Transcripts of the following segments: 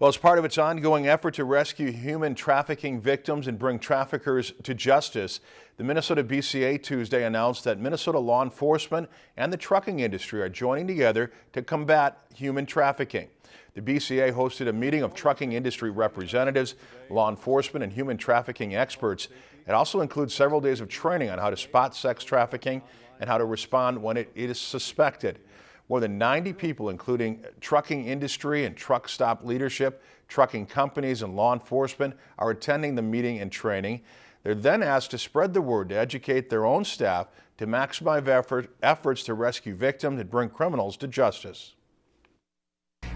Well, as part of its ongoing effort to rescue human trafficking victims and bring traffickers to justice, the Minnesota BCA Tuesday announced that Minnesota law enforcement and the trucking industry are joining together to combat human trafficking. The BCA hosted a meeting of trucking industry representatives, law enforcement, and human trafficking experts. It also includes several days of training on how to spot sex trafficking and how to respond when it is suspected. More than 90 people, including trucking industry and truck stop leadership, trucking companies and law enforcement, are attending the meeting and training. They're then asked to spread the word to educate their own staff to maximize effort, efforts to rescue victims and bring criminals to justice.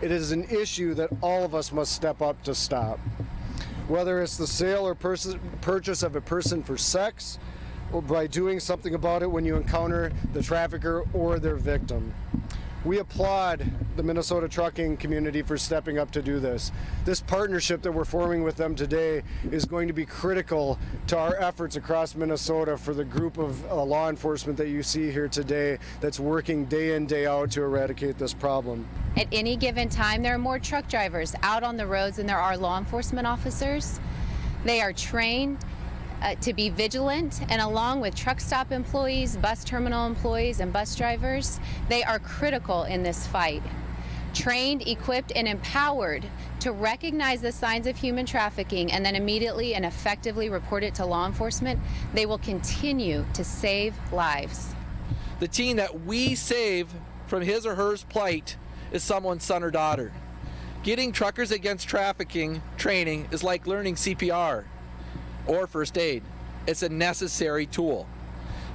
It is an issue that all of us must step up to stop. Whether it's the sale or purchase of a person for sex, or by doing something about it when you encounter the trafficker or their victim. We applaud the Minnesota trucking community for stepping up to do this. This partnership that we're forming with them today is going to be critical to our efforts across Minnesota for the group of uh, law enforcement that you see here today that's working day in, day out to eradicate this problem. At any given time, there are more truck drivers out on the roads than there are law enforcement officers. They are trained uh, to be vigilant and along with truck stop employees, bus terminal employees, and bus drivers, they are critical in this fight. Trained, equipped, and empowered to recognize the signs of human trafficking and then immediately and effectively report it to law enforcement, they will continue to save lives. The teen that we save from his or her plight is someone's son or daughter. Getting truckers against trafficking training is like learning CPR or first aid. It's a necessary tool.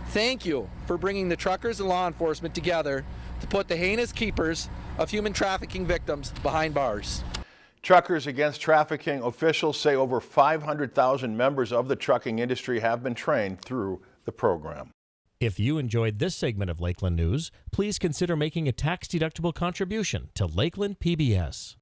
Thank you for bringing the truckers and law enforcement together to put the heinous keepers of human trafficking victims behind bars. Truckers Against Trafficking officials say over 500,000 members of the trucking industry have been trained through the program. If you enjoyed this segment of Lakeland News, please consider making a tax-deductible contribution to Lakeland PBS.